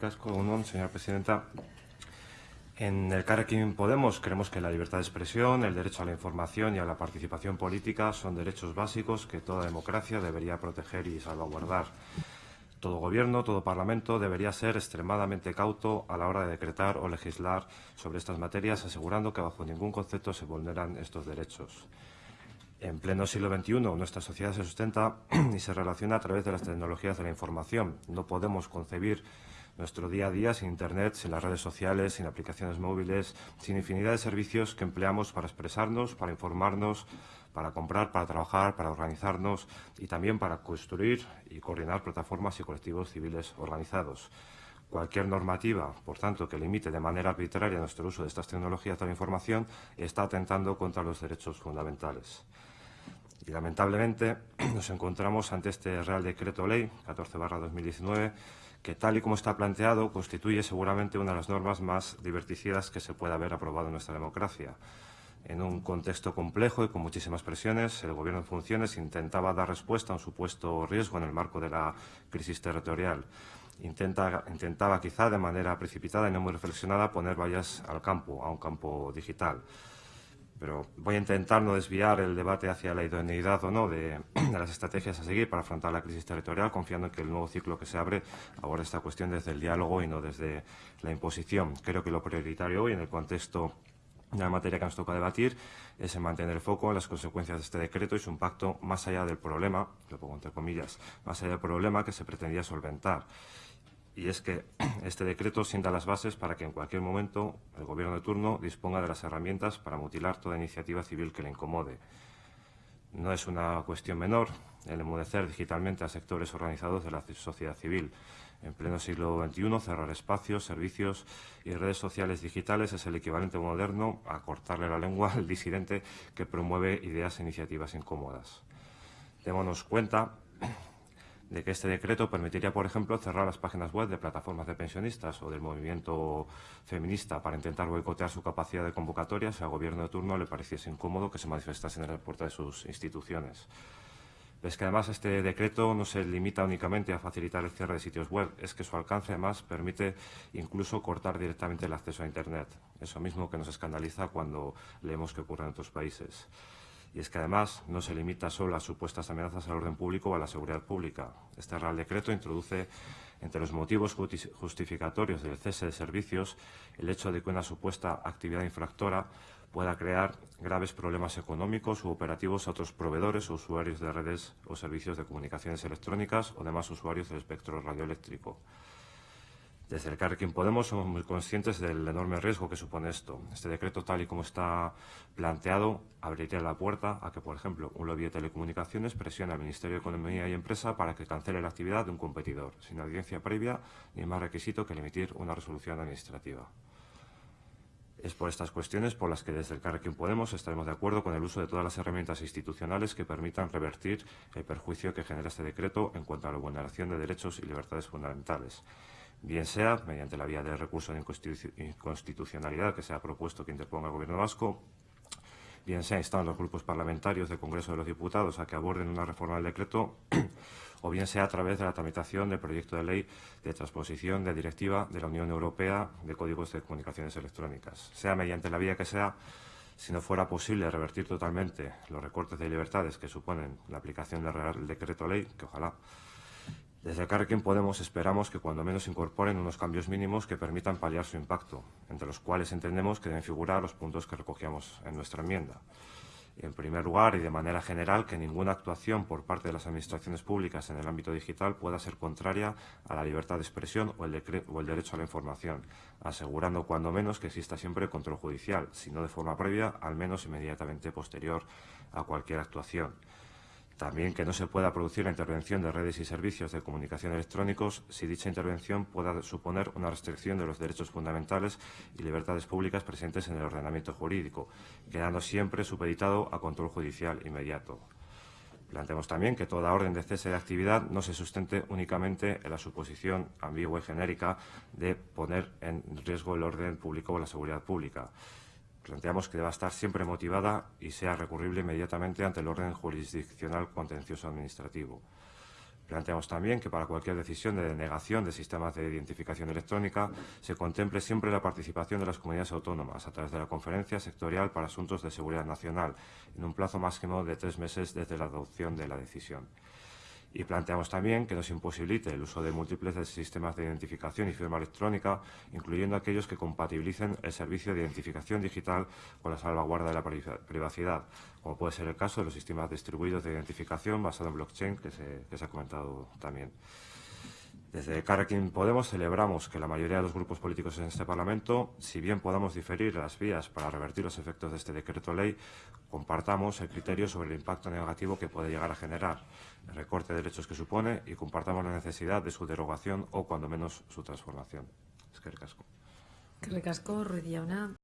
Casco, Unón, señora presidenta. En el Carrequín Podemos creemos que la libertad de expresión, el derecho a la información y a la participación política son derechos básicos que toda democracia debería proteger y salvaguardar. Todo gobierno, todo parlamento debería ser extremadamente cauto a la hora de decretar o legislar sobre estas materias, asegurando que bajo ningún concepto se vulneran estos derechos. En pleno siglo XXI, nuestra sociedad se sustenta y se relaciona a través de las tecnologías de la información. No podemos concebir nuestro día a día sin Internet, sin las redes sociales, sin aplicaciones móviles, sin infinidad de servicios que empleamos para expresarnos, para informarnos, para comprar, para trabajar, para organizarnos y también para construir y coordinar plataformas y colectivos civiles organizados. Cualquier normativa, por tanto, que limite de manera arbitraria nuestro uso de estas tecnologías de la información está atentando contra los derechos fundamentales. Y lamentablemente nos encontramos ante este Real Decreto Ley 14-2019 que tal y como está planteado constituye seguramente una de las normas más diverticidas que se pueda haber aprobado en nuestra democracia. En un contexto complejo y con muchísimas presiones, el Gobierno en funciones intentaba dar respuesta a un supuesto riesgo en el marco de la crisis territorial. Intenta, intentaba quizá de manera precipitada y no muy reflexionada poner vallas al campo, a un campo digital pero voy a intentar no desviar el debate hacia la idoneidad o no de, las estrategias a seguir para afrontar la crisis territorial, confiando en que el nuevo ciclo que se abre aborda esta cuestión desde el diálogo y no desde la imposición. Creo que lo prioritario hoy, en el contexto de la materia que nos toca debatir, es mantener el foco en las consecuencias de este decreto y su impacto más allá del problema, lo pongo entre comillas, más allá del problema que se pretendía solventar y es que este decreto sienta las bases para que en cualquier momento el Gobierno de turno disponga de las herramientas para mutilar toda iniciativa civil que le incomode. No es una cuestión menor el emudecer digitalmente a sectores organizados de la sociedad civil. En pleno siglo XXI, cerrar espacios, servicios y redes sociales digitales es el equivalente moderno a cortarle la lengua al disidente que promueve ideas e iniciativas incómodas. Démonos cuenta de que este decreto permitiría, por ejemplo, cerrar las páginas web de plataformas de pensionistas o del movimiento feminista para intentar boicotear su capacidad de convocatoria si al gobierno de turno le pareciese incómodo que se manifestasen en la puerta de sus instituciones. Es que además este decreto no se limita únicamente a facilitar el cierre de sitios web, es que su alcance además permite incluso cortar directamente el acceso a Internet. Eso mismo que nos escandaliza cuando leemos que ocurre en otros países. Y es que además no se limita solo a supuestas amenazas al orden público o a la seguridad pública. Este Real Decreto introduce entre los motivos justificatorios del cese de servicios el hecho de que una supuesta actividad infractora pueda crear graves problemas económicos u operativos a otros proveedores o usuarios de redes o servicios de comunicaciones electrónicas o demás usuarios del espectro radioeléctrico. Desde el Carrequín Podemos somos muy conscientes del enorme riesgo que supone esto. Este decreto, tal y como está planteado, abriría la puerta a que, por ejemplo, un lobby de telecomunicaciones presione al Ministerio de Economía y Empresa para que cancele la actividad de un competidor, sin audiencia previa ni más requisito que el emitir una resolución administrativa. Es por estas cuestiones por las que desde el Carrequín Podemos estaremos de acuerdo con el uso de todas las herramientas institucionales que permitan revertir el perjuicio que genera este decreto en cuanto a la vulneración de derechos y libertades fundamentales bien sea mediante la vía de recurso de inconstitucionalidad que se ha propuesto que interponga el Gobierno vasco, bien sea instando a los grupos parlamentarios del Congreso de los Diputados a que aborden una reforma del decreto, o bien sea a través de la tramitación del proyecto de ley de transposición de directiva de la Unión Europea de Códigos de Comunicaciones Electrónicas. Sea mediante la vía que sea, si no fuera posible revertir totalmente los recortes de libertades que suponen la aplicación del decreto ley, que ojalá desde Carrequín Podemos esperamos que cuando menos incorporen unos cambios mínimos que permitan paliar su impacto, entre los cuales entendemos que deben figurar los puntos que recogíamos en nuestra enmienda. En primer lugar, y de manera general, que ninguna actuación por parte de las administraciones públicas en el ámbito digital pueda ser contraria a la libertad de expresión o o el derecho a la información, asegurando cuando menos que exista siempre control judicial, si no de forma previa, al menos inmediatamente posterior a cualquier actuación. También que no se pueda producir la intervención de redes y servicios de comunicación electrónicos si dicha intervención pueda suponer una restricción de los derechos fundamentales y libertades públicas presentes en el ordenamiento jurídico, quedando siempre supeditado a control judicial inmediato. Planteamos también que toda orden de cese de actividad no se sustente únicamente en la suposición ambigua y genérica de poner en riesgo el orden público o la seguridad pública, Planteamos que deba estar siempre motivada y sea recurrible inmediatamente ante el orden jurisdiccional contencioso administrativo. Planteamos también que para cualquier decisión de denegación de sistemas de identificación electrónica se contemple siempre la participación de las comunidades autónomas a través de la Conferencia Sectorial para Asuntos de Seguridad Nacional en un plazo máximo de tres meses desde la adopción de la decisión. Y planteamos también que nos imposibilite el uso de múltiples sistemas de identificación y firma electrónica, incluyendo aquellos que compatibilicen el servicio de identificación digital con la salvaguarda de la privacidad, como puede ser el caso de los sistemas distribuidos de identificación basados en blockchain se, que se ha comentado también. Desde Carrequín Podemos celebramos que la mayoría de los grupos políticos en este Parlamento, si bien podamos diferir las vías para revertir los efectos de este decreto ley, compartamos el criterio sobre el impacto negativo que puede llegar a generar, el recorte de derechos que supone y compartamos la necesidad de su derogación o, cuando menos, su transformación. Es que Eskerrik asko, Ruiz Jauna.